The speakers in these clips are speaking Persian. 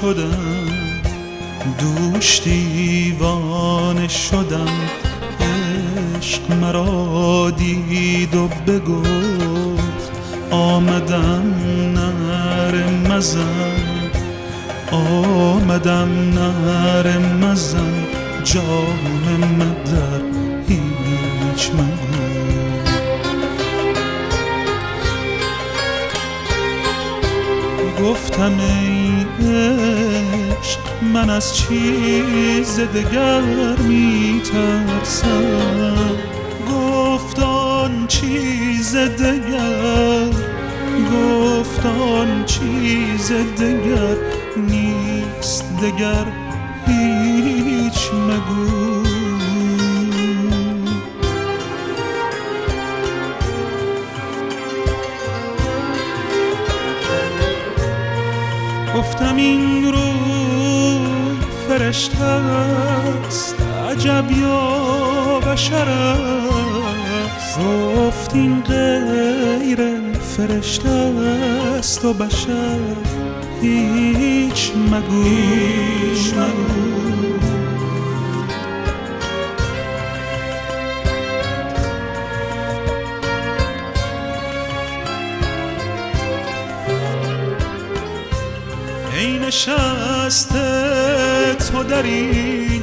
شدم دوش دیوانه شدم. عشق مرا دید و بگفت آمدم نر مزن. آمدم نر مزن جام مدر هیچ مگو گفتم ای عشق من از چیز دگر می ترسم گفتان چیز دگر گفتان چیز دگر نیست دگر هیچ. این روی فرشته است. عجب یا بشر است. گفت این غیر فرشته است و بشر هیچ مگو. هیچ مگو. نشسته تو در این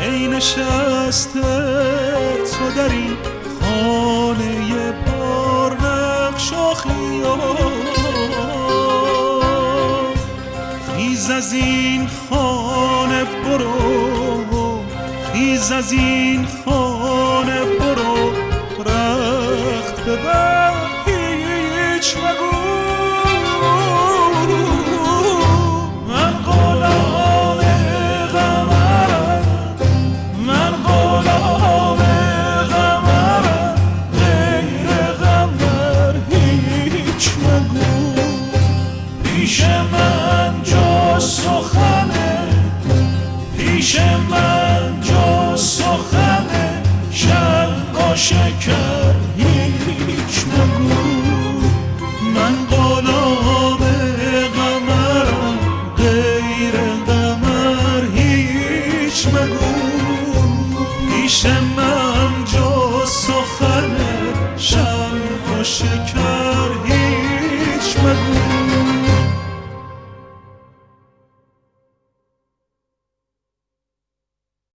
ای نشسته تو در این خانه پر نقش و خیز از این خانه برو خیز از این خانه برو. رخت ببر. پیش من جا سخنه. پیش من جا سخنه. شب و شکر هیچ مگو من غلام قمرم غیر قمر هیچ مگو. پیش من